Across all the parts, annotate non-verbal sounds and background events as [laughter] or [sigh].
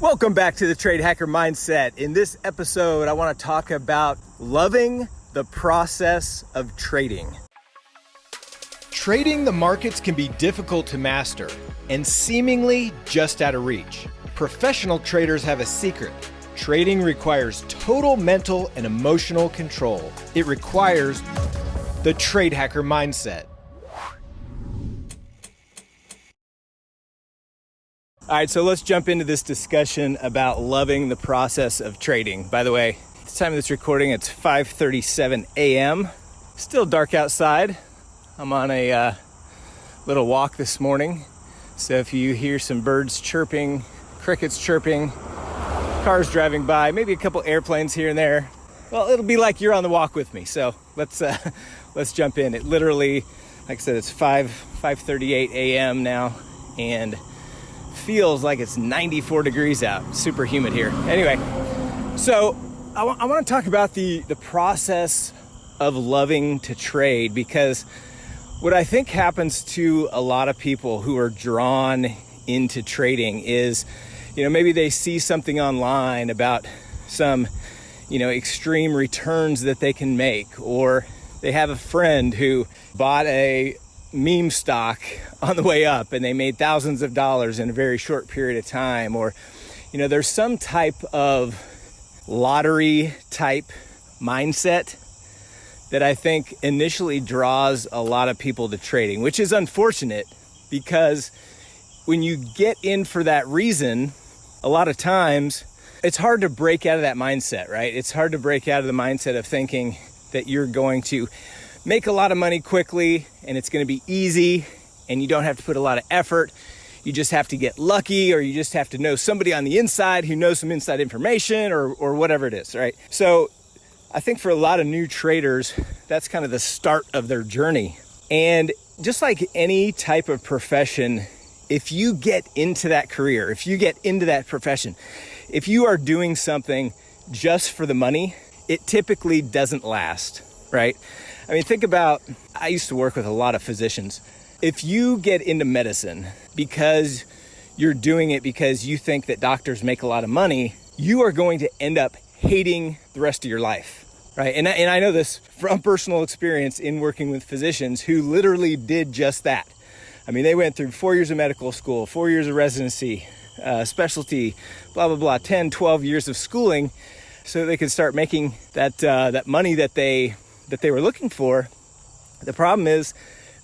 Welcome back to the Trade Hacker Mindset. In this episode, I want to talk about loving the process of trading. Trading the markets can be difficult to master and seemingly just out of reach. Professional traders have a secret. Trading requires total mental and emotional control. It requires the Trade Hacker Mindset. All right, so let's jump into this discussion about loving the process of trading. By the way, it's time of this recording, it's 5:37 a.m. Still dark outside. I'm on a uh, little walk this morning, so if you hear some birds chirping, crickets chirping, cars driving by, maybe a couple airplanes here and there, well, it'll be like you're on the walk with me. So let's uh, [laughs] let's jump in. It literally, like I said, it's 5 5:38 a.m. now, and feels like it's 94 degrees out. Super humid here. Anyway, so I, want to talk about the, the process of loving to trade because what I think happens to a lot of people who are drawn into trading is, you know, maybe they see something online about some, you know, extreme returns that they can make, or they have a friend who bought a meme stock on the way up and they made thousands of dollars in a very short period of time or you know there's some type of lottery type mindset that I think initially draws a lot of people to trading which is unfortunate because when you get in for that reason a lot of times it's hard to break out of that mindset right? It's hard to break out of the mindset of thinking that you're going to make a lot of money quickly and it's going to be easy and you don't have to put a lot of effort. You just have to get lucky or you just have to know somebody on the inside who knows some inside information or, or whatever it is, right? So I think for a lot of new traders, that's kind of the start of their journey. And just like any type of profession, if you get into that career, if you get into that profession, if you are doing something just for the money, it typically doesn't last, right? I mean, think about I used to work with a lot of physicians. If you get into medicine because you're doing it because you think that doctors make a lot of money, you are going to end up hating the rest of your life. Right. And, and I know this from personal experience in working with physicians who literally did just that. I mean, they went through four years of medical school, four years of residency, uh, specialty, blah, blah, blah, 10, 12 years of schooling so they could start making that, uh, that money that they that they were looking for. The problem is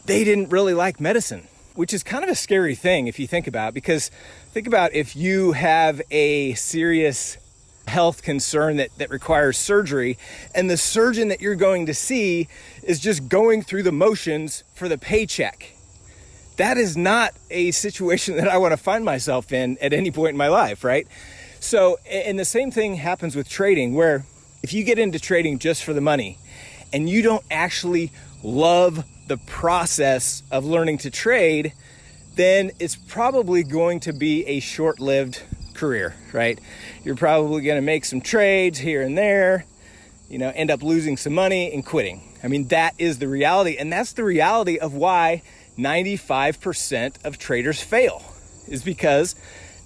they didn't really like medicine, which is kind of a scary thing if you think about it, because think about if you have a serious health concern that, that requires surgery and the surgeon that you're going to see is just going through the motions for the paycheck. That is not a situation [laughs] that I want to find myself in at any point in my life, right? So, and the same thing happens with trading, where if you get into trading just for the money and you don't actually love the process of learning to trade, then it's probably going to be a short lived career, right? You're probably going to make some trades here and there, you know, end up losing some money and quitting. I mean, that is the reality. And that's the reality of why 95% of traders fail, is because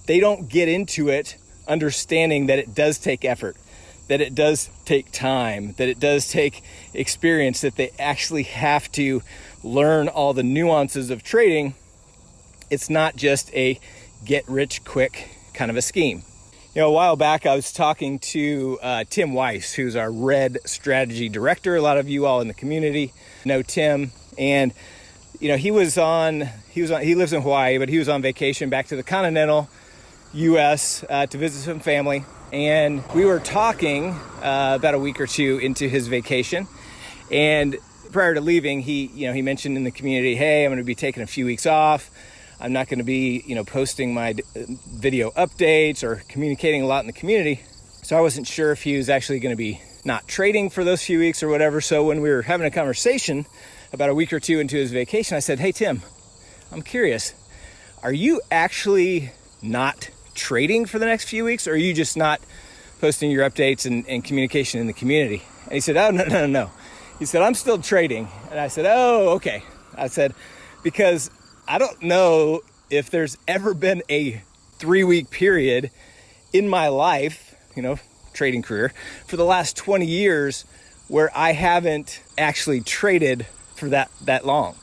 they don't get into it understanding that it does take effort that it does take time, that it does take experience, that they actually have to learn all the nuances of trading. It's not just a get rich quick kind of a scheme. You know, a while back I was talking to uh, Tim Weiss, who's our Red Strategy Director. A lot of you all in the community know Tim, and you know he was on he was on he lives in Hawaii, but he was on vacation back to the continental U.S. Uh, to visit some family and we were talking uh, about a week or two into his vacation. And prior to leaving he you know he mentioned in the community hey i'm going to be taking a few weeks off. I'm not going to be you know posting my uh, video updates or communicating a lot in the community. So i wasn't sure if he was actually going to be not trading for those few weeks or whatever. So when we were having a conversation about a week or two into his vacation i said hey tim i'm curious. Are you actually not trading for the next few weeks, or are you just not posting your updates and, and communication in the community? And he said, Oh, no, no, no. He said, I'm still trading. And I said, Oh, okay. I said, Because I don't know if there's ever been a three week period in my life, you know, trading career for the last 20 years where I haven't actually traded for that that long.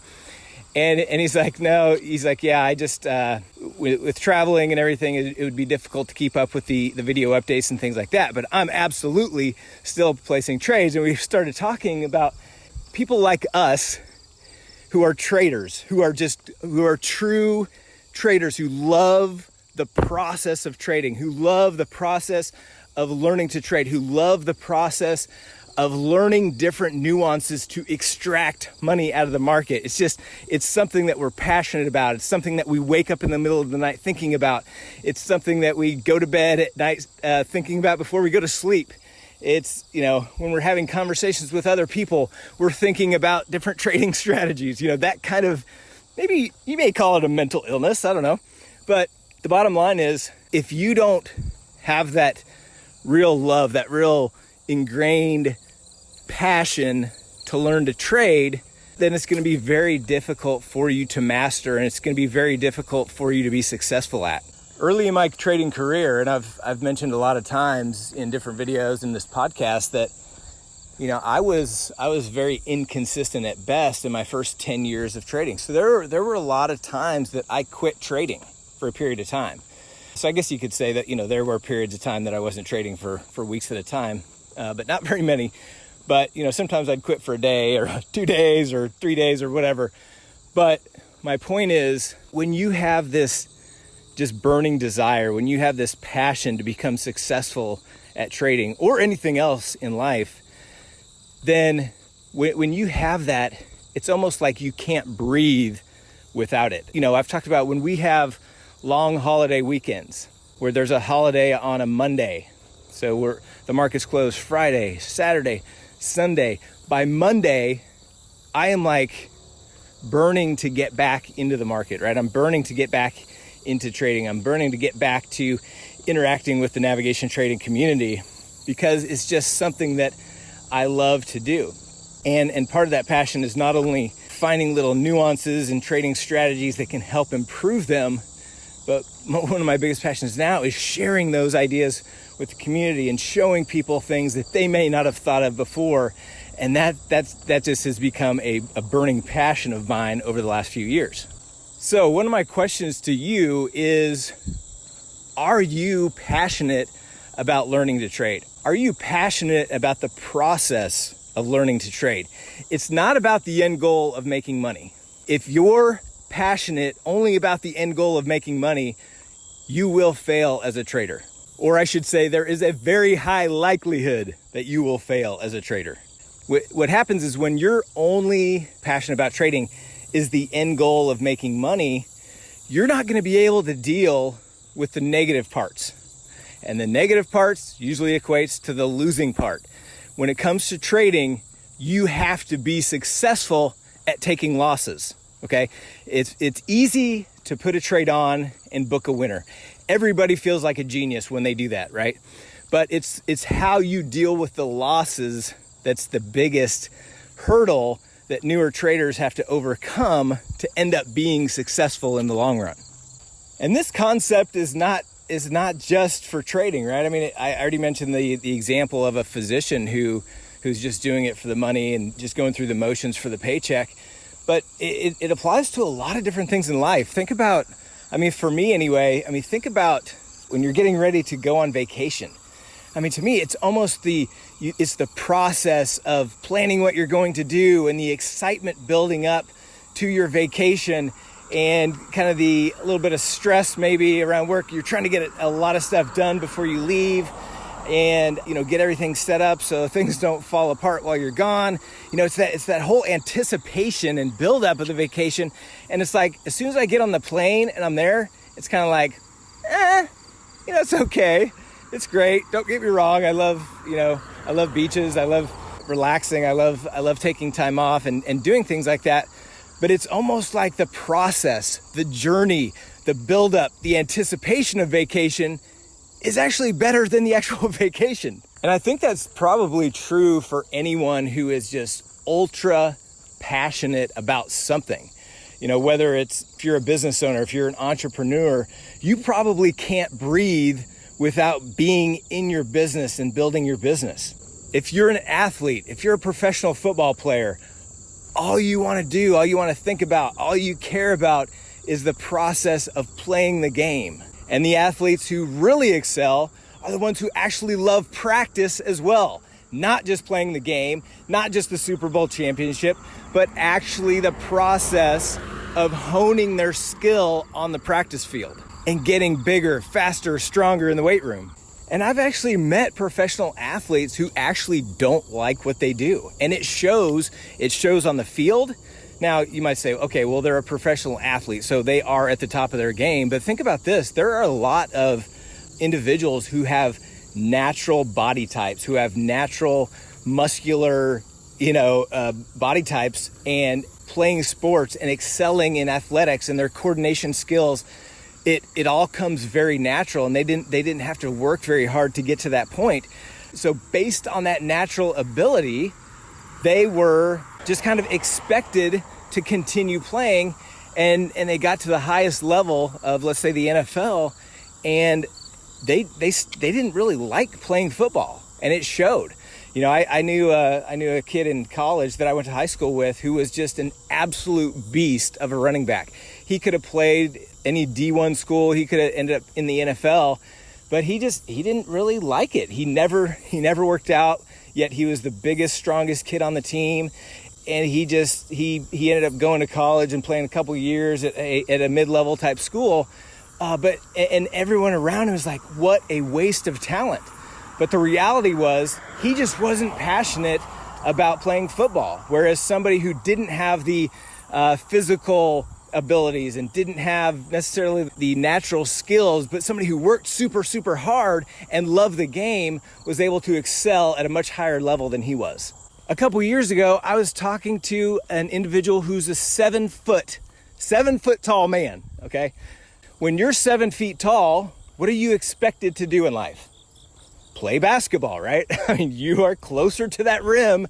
And, and he's like, no, he's like, yeah, I just, uh, with, with, traveling and everything, it, it, would be difficult to keep up with the, the video updates and things like that. But I'm absolutely still placing trades. And we started talking about people like us who are traders, who are just, who are true traders, who love the process of trading, who love the process of learning to trade, who love the process of learning different nuances to extract money out of the market. It's just, it's something that we're passionate about. It's something that we wake up in the middle of the night thinking about. It's something that we go to bed at night uh, thinking about before we go to sleep. It's, you know, when we're having conversations with other people, we're thinking about different [laughs] trading strategies, you know, that kind of, maybe you may call it a mental illness. I don't know. But the bottom line is if you don't have that real love, that real ingrained passion to learn to trade, then it's going to be very difficult for you to master and it's going to be very difficult for you to be successful at. Early in my trading career, and I've, I've mentioned a lot of times in different videos in this podcast that you know, I was I was very inconsistent at best in my first 10 years of trading. So there were, there were a lot of times that I quit trading for a period of time. So I guess you could say that, you know, there were periods of time that I wasn't trading for for weeks at a time, uh, but not [laughs] very many. But, you know, sometimes I'd quit for a day or [laughs] two days or three days or whatever. But my point is when you have this just burning desire, when you have this passion to become successful at trading or anything else in life, then when you have that, it's almost like you can't breathe without it. You know, I've talked about when we have long holiday weekends where there's a holiday on a Monday. So we're the market's closed Friday, Saturday, Sunday. By Monday, I am like burning to get back into the market, right? I'm burning to get back into trading. I'm burning to get back to interacting with the navigation trading community because it's just something that I love to do. And and part of that passion is not only finding little nuances and trading strategies that can help improve them, but [laughs] one of my biggest passions now is sharing those ideas with the community and showing people things that they may not have thought of before. And that, that's, that just has become a, a burning passion of mine over the last few years. So, one of my questions to you is Are you passionate about learning to trade? Are you passionate about the process of learning to trade? It's not about the end goal of making money. If you're passionate only about the end goal of making money, you will fail as a trader. Or I should say, there is a very high likelihood that you will fail as a trader. What happens is when you're only passionate about trading is the end goal of making money, you're not going to be able to deal with the negative parts. And the negative parts usually equates to the losing part. When it comes to trading, you have to be successful at taking losses. Okay. It's, it's easy to put a trade on and book a winner. Everybody feels like a genius when they do that, right? But it's, it's how you deal with the losses that's the biggest hurdle that newer traders have to overcome to end up being successful in the long run. And this concept is not is not just for trading, right? I mean, I already mentioned the the example of a physician who who's just doing it for the money and just going through the motions for the paycheck but it, it applies to a lot of different things in life. Think about, I mean, for me anyway, I mean, think about when you're getting ready to go on vacation. I mean, to me, it's almost the it's the process of planning what you're going to do and the excitement building up to your vacation and kind of the little bit of stress maybe around work. You're trying to get a lot of stuff done before you leave and you know get everything set up so things don't fall apart while you're gone. You know it's that it's that whole anticipation and build up of the vacation. And it's like as soon as i get on the plane and i'm there it's kind of like eh you know it's okay. It's great. Don't get me wrong. I love you know i love beaches. I love relaxing. I love i love taking time off and, and doing things like that. But it's almost like the process the journey the build up the anticipation of vacation is actually better than the actual [laughs] vacation. And I think that's probably true for anyone who is just ultra passionate about something. You know, whether it's if you're a business owner, if you're an entrepreneur, you probably can't breathe without being in your business and building your business. If you're an athlete, if you're a professional football player, all you want to do, all you want to think about, all you care about is the process of playing the game. And the athletes who really excel are the ones who actually love practice as well. Not just playing the game, not just the Super Bowl championship, but actually the process of honing their skill on the practice field and getting bigger, faster, stronger in the weight room. And I've actually met professional athletes who actually don't like what they do. And it shows, it shows on the field. Now, you might say, okay, well, they're a professional athlete, so they are at the top of their game. But think about this. There are a lot of individuals who have natural body types, who have natural muscular, you know, uh, body types, and playing sports and excelling in athletics and their coordination skills. It it all comes very natural and they didn't they didn't have to work very hard to get to that point. So based on that natural ability they were just kind of expected to continue playing and and they got to the highest level of let's say the NFL and they they they didn't really like playing football and it showed you know I, I knew uh, I knew a kid in college that I went to high school with who was just an absolute beast of a running back he could have played any D1 school. He could have ended up in the NFL, but he just he didn't really like it. He never he never worked out. Yet he was the biggest, strongest kid on the team, and he just he he ended up going to college and playing a couple years at a, at a mid-level type school. Uh, but and everyone around him was like, "What a waste of talent." But the reality was he just wasn't passionate about playing football. Whereas somebody who didn't have the uh, physical abilities and didn't have necessarily the natural skills, but somebody who worked super, super hard and loved the game was able to excel at a much higher level than he was. A couple years ago, I was talking to an individual who's a seven foot, seven foot tall man. Okay. When you're seven feet tall, what are you expected to do in life? Play basketball, right? [laughs] I mean, you are closer to that rim.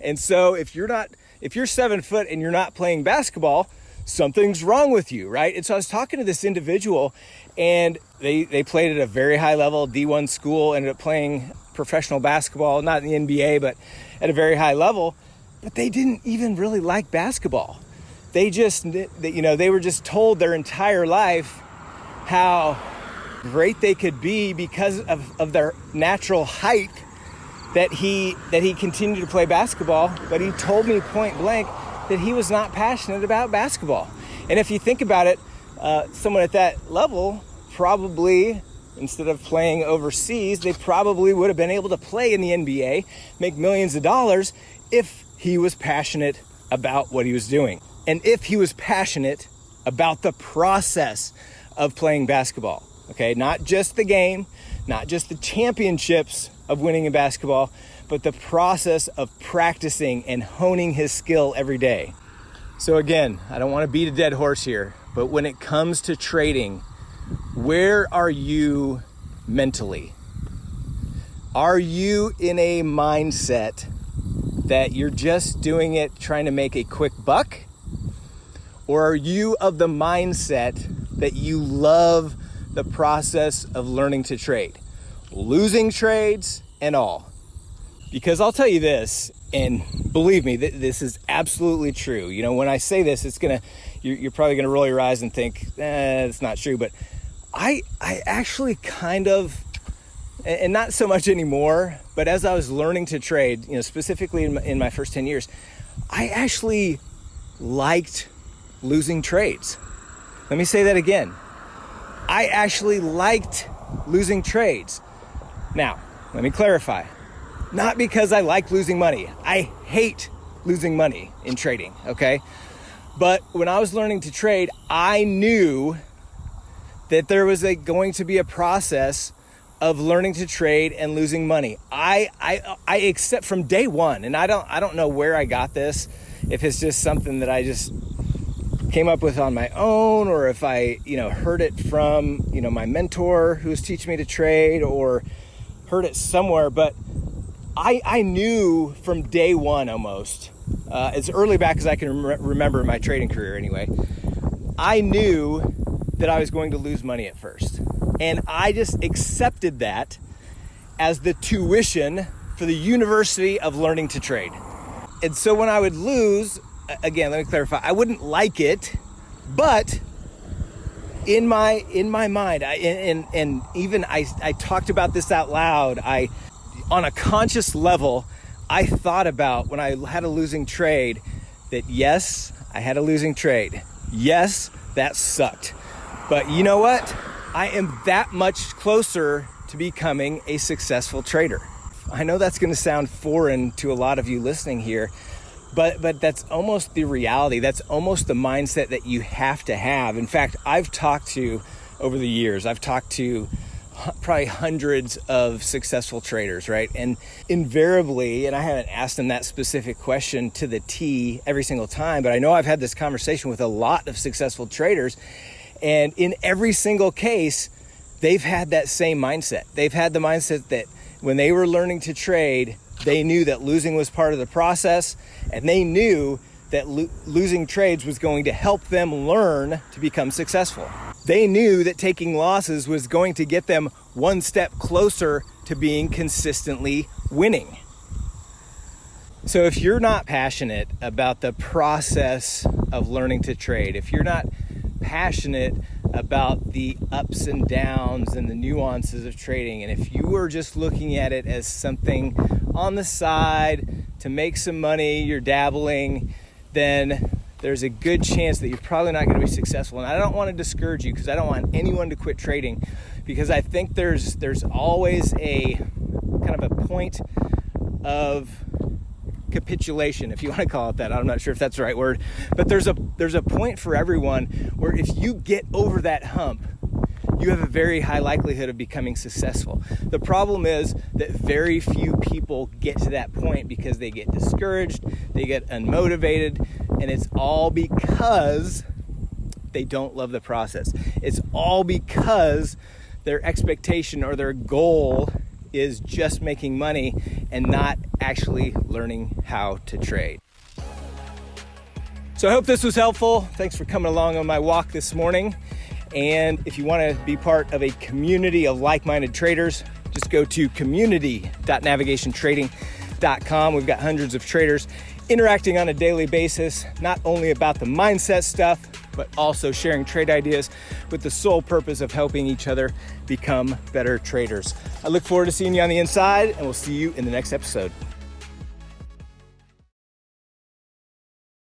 And so if you're not, if you're seven foot and you're not playing basketball, something's wrong with you, right? And so I was talking to this individual and they, they played at a very high level, D1 school, ended up playing professional basketball, not in the NBA, but at a very high level. But they didn't even really like basketball. They just, you know, they were just told their entire life how great they could be because of, of their natural height that he that he continued to play basketball but he told me point blank that he was not passionate about basketball. And if you think about it, uh, someone at that level probably, instead of playing overseas, they probably would have been able to play in the NBA, make millions of dollars if he was passionate about what he was doing. And if he was passionate about the process of playing basketball, okay, not just the game, not just the championships of winning in basketball, but the process of practicing and honing his skill every day. So, again, I don't want to beat a dead horse here, but when it comes to trading, where are you mentally? Are you in a mindset that you're just doing it trying to make a quick buck? Or are you of the mindset that you love the process of learning to trade, losing trades and all? Because I'll tell you this, and believe me, th- this is absolutely true. You know, when I say this, it's gonna, you're, you're probably gonna roll your eyes and think, eh, it's not true. But I, I actually kind of, and not so much anymore, but as I was learning to trade, you know, specifically in my, in my first 10 years, I actually liked losing trades. Let me say that again. I actually liked losing trades. Now, let me clarify. Not because I like losing money. I hate losing money in trading, okay? But when I was learning to trade, I knew that there was a, going to be a process of learning to trade and losing money. I, I, I accept from day one, and I don't, I don't know where I got this, if it's just something that I just came up with on my own, or if I, you know, heard it from, you know, my mentor who was teaching me to trade, or heard it somewhere. But I, I knew from day one almost, uh, as early back as I can rem- remember my trading career anyway, I knew that I was going to lose money at first. And I just accepted that as the tuition for the University of Learning to Trade. And so when I would lose, again, let me clarify, I wouldn't like it, but in my in my mind, I, and and even I I talked about this out loud. I on a conscious level, I thought about when I had a losing trade that yes, I had a losing trade. Yes, that sucked. But you know what? I am that much closer to becoming a successful trader. I know that's going to sound foreign to a lot of you listening here, but but that's almost the reality. That's almost the mindset that you have to have. In fact, I've talked to over the years, I've talked to probably hundreds of successful traders, right? And invariably, and I haven't asked them that specific question to the T every single time, but I know I've had this conversation with a lot of successful traders. And in every single case, they've had that same mindset. They've had the mindset that when they were learning to trade, they knew that losing was part of the process and they knew that lo- losing trades was going to help them learn to become successful. They knew that taking losses was going to get them one step closer to being consistently winning. So, if you're not passionate about the process of learning to trade, if you're not passionate about the ups and downs and the nuances of trading, and if you are just looking at it as something on the side to make some money, you're dabbling, then there's a good chance that you're probably not going to be successful. And I don't want to discourage you because I don't want anyone to quit trading because I think there's there's always a kind of a point of capitulation if you want to call it that i'm not sure if that's the right word but there's a there's a point for everyone where if you get over that hump you have a very high likelihood of becoming successful. The problem is that very few people get to that point because they get discouraged, they get unmotivated, and it's all because they don't love the process. It's all because their expectation or their goal is just making money and not actually learning how to trade. So I hope this was helpful. Thanks for coming along on my walk this morning. And if you want to be part of a community of like minded traders, just go to community.navigationtrading.com. We've got hundreds of traders interacting on a daily basis, not only about the mindset stuff, but also sharing trade ideas with the sole purpose of helping each other become better traders. I look forward to seeing you on the inside, and we'll see you in the next episode.